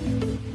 Bye.